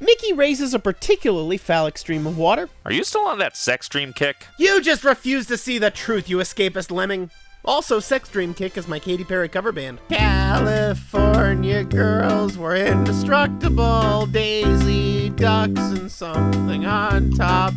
Mickey raises a particularly phallic stream of water. Are you still on that sex dream kick? You just refuse to see the truth, you escapist lemming. Also, Sex Dream Kick is my Katy Perry cover band. California girls were indestructible, Daisy Ducks and something on top.